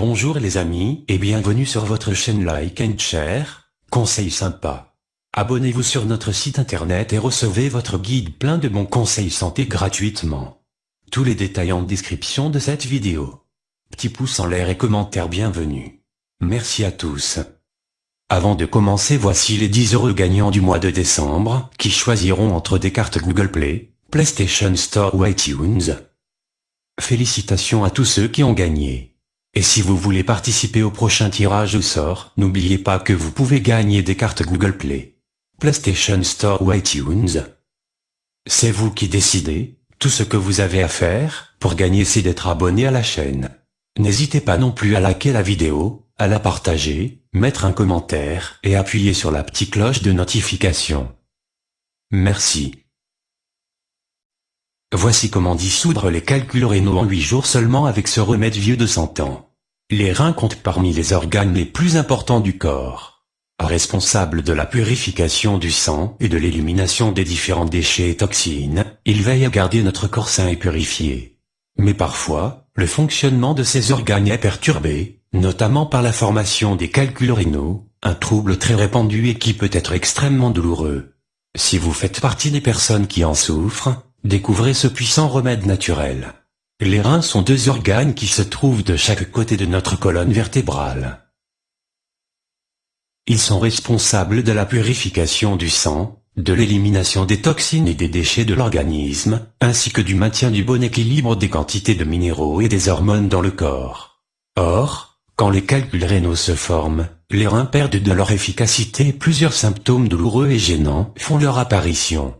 Bonjour les amis et bienvenue sur votre chaîne Like and Share, conseils sympas. Abonnez-vous sur notre site internet et recevez votre guide plein de bons conseils santé gratuitement. Tous les détails en description de cette vidéo. Petit pouce en l'air et commentaire bienvenue. Merci à tous. Avant de commencer voici les 10 heureux gagnants du mois de décembre, qui choisiront entre des cartes Google Play, PlayStation Store ou iTunes. Félicitations à tous ceux qui ont gagné. Et si vous voulez participer au prochain tirage au sort, n'oubliez pas que vous pouvez gagner des cartes Google Play, PlayStation Store ou iTunes. C'est vous qui décidez, tout ce que vous avez à faire, pour gagner c'est d'être abonné à la chaîne. N'hésitez pas non plus à liker la vidéo, à la partager, mettre un commentaire et appuyer sur la petite cloche de notification. Merci. Voici comment dissoudre les calculs rénaux en 8 jours seulement avec ce remède vieux de 100 ans. Les reins comptent parmi les organes les plus importants du corps. Responsable de la purification du sang et de l'élimination des différents déchets et toxines, il veille à garder notre corps sain et purifié. Mais parfois, le fonctionnement de ces organes est perturbé, notamment par la formation des calculs rénaux, un trouble très répandu et qui peut être extrêmement douloureux. Si vous faites partie des personnes qui en souffrent, découvrez ce puissant remède naturel. Les reins sont deux organes qui se trouvent de chaque côté de notre colonne vertébrale. Ils sont responsables de la purification du sang, de l'élimination des toxines et des déchets de l'organisme, ainsi que du maintien du bon équilibre des quantités de minéraux et des hormones dans le corps. Or, quand les calculs rénaux se forment, les reins perdent de leur efficacité et plusieurs symptômes douloureux et gênants font leur apparition.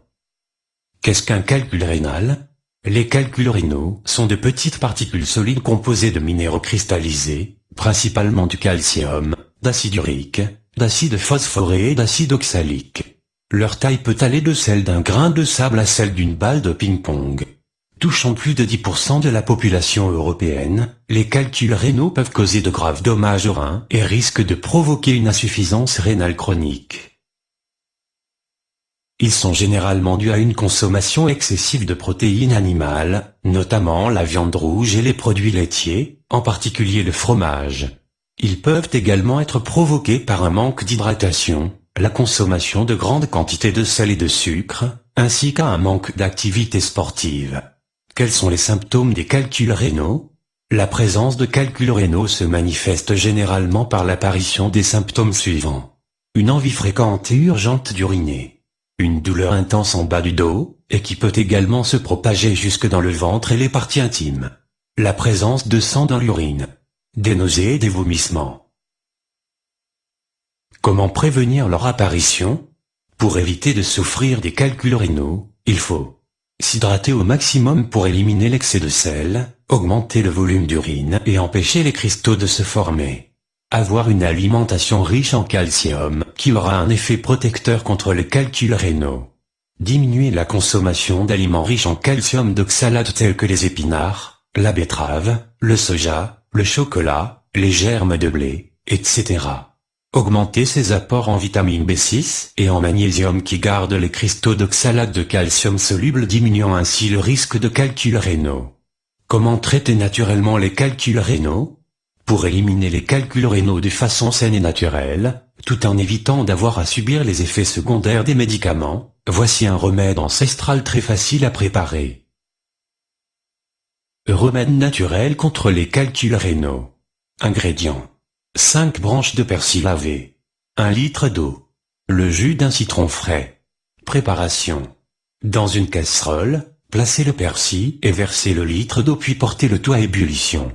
Qu'est-ce qu'un calcul rénal? Les calculs rénaux sont de petites particules solides composées de minéraux cristallisés, principalement du calcium, d'acide urique, d'acide phosphoré et d'acide oxalique. Leur taille peut aller de celle d'un grain de sable à celle d'une balle de ping-pong. Touchant plus de 10% de la population européenne, les calculs rénaux peuvent causer de graves dommages aux reins et risquent de provoquer une insuffisance rénale chronique. Ils sont généralement dus à une consommation excessive de protéines animales, notamment la viande rouge et les produits laitiers, en particulier le fromage. Ils peuvent également être provoqués par un manque d'hydratation, la consommation de grandes quantités de sel et de sucre, ainsi qu'à un manque d'activité sportive. Quels sont les symptômes des calculs rénaux? La présence de calculs rénaux se manifeste généralement par l'apparition des symptômes suivants. Une envie fréquente et urgente d'uriner. Une douleur intense en bas du dos, et qui peut également se propager jusque dans le ventre et les parties intimes. La présence de sang dans l'urine. Des nausées et des vomissements. Comment prévenir leur apparition? Pour éviter de souffrir des calculs rénaux, il faut S'hydrater au maximum pour éliminer l'excès de sel, augmenter le volume d'urine et empêcher les cristaux de se former. Avoir une alimentation riche en calcium, qui aura un effet protecteur contre les calculs rénaux. Diminuer la consommation d'aliments riches en calcium d'oxalate tels que les épinards, la betterave, le soja, le chocolat, les germes de blé, etc. Augmenter ses apports en vitamine B6 et en magnésium qui gardent les cristaux d'oxalate de calcium soluble diminuant ainsi le risque de calculs rénaux. Comment traiter naturellement les calculs rénaux? Pour éliminer les calculs rénaux de façon saine et naturelle, tout en évitant d'avoir à subir les effets secondaires des médicaments, voici un remède ancestral très facile à préparer. Remède naturel contre les calculs rénaux. Ingrédients 5 branches de persil lavé. 1 litre d'eau. Le jus d'un citron frais. Préparation. Dans une casserole, placez le persil et versez le litre d'eau puis portez le tout à ébullition.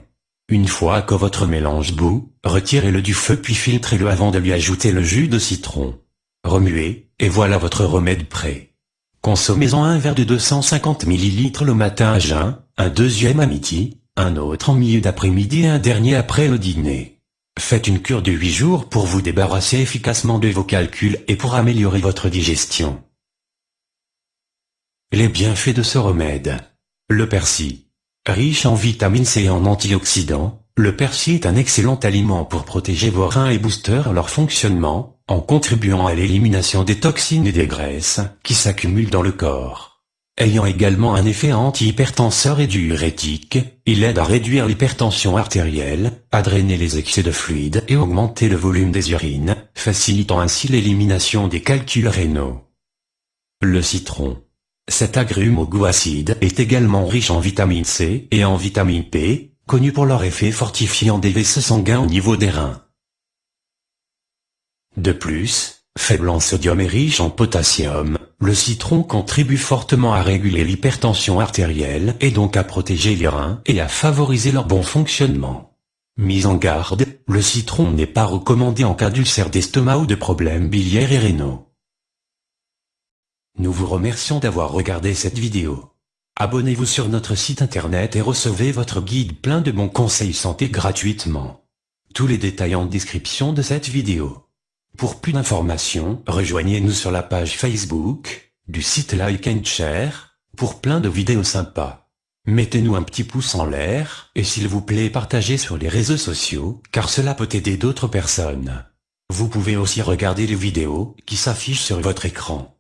Une fois que votre mélange bout, retirez-le du feu puis filtrez-le avant de lui ajouter le jus de citron. Remuez, et voilà votre remède prêt. Consommez-en un verre de 250 ml le matin à jeun, un deuxième à midi, un autre en milieu d'après-midi et un dernier après le dîner. Faites une cure de 8 jours pour vous débarrasser efficacement de vos calculs et pour améliorer votre digestion. Les bienfaits de ce remède. Le persil. Riche en vitamine C et en antioxydants, le persil est un excellent aliment pour protéger vos reins et booster leur fonctionnement, en contribuant à l'élimination des toxines et des graisses qui s'accumulent dans le corps. Ayant également un effet antihypertenseur et diurétique, il aide à réduire l'hypertension artérielle, à drainer les excès de fluide et augmenter le volume des urines, facilitant ainsi l'élimination des calculs rénaux. Le citron. Cet agrume au goût acide est également riche en vitamine C et en vitamine P, connu pour leur effet fortifiant des vaisseaux sanguins au niveau des reins. De plus, faible en sodium et riche en potassium, le citron contribue fortement à réguler l'hypertension artérielle et donc à protéger les reins et à favoriser leur bon fonctionnement. Mise en garde, le citron n'est pas recommandé en cas d'ulcère d'estomac ou de problèmes biliaires et rénaux. Nous vous remercions d'avoir regardé cette vidéo. Abonnez-vous sur notre site internet et recevez votre guide plein de bons conseils santé gratuitement. Tous les détails en description de cette vidéo. Pour plus d'informations, rejoignez-nous sur la page Facebook, du site Like and Share, pour plein de vidéos sympas. Mettez-nous un petit pouce en l'air, et s'il vous plaît partagez sur les réseaux sociaux, car cela peut aider d'autres personnes. Vous pouvez aussi regarder les vidéos, qui s'affichent sur votre écran.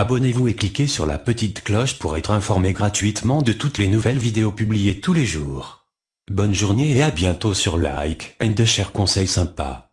Abonnez-vous et cliquez sur la petite cloche pour être informé gratuitement de toutes les nouvelles vidéos publiées tous les jours. Bonne journée et à bientôt sur Like and Share Conseils sympas.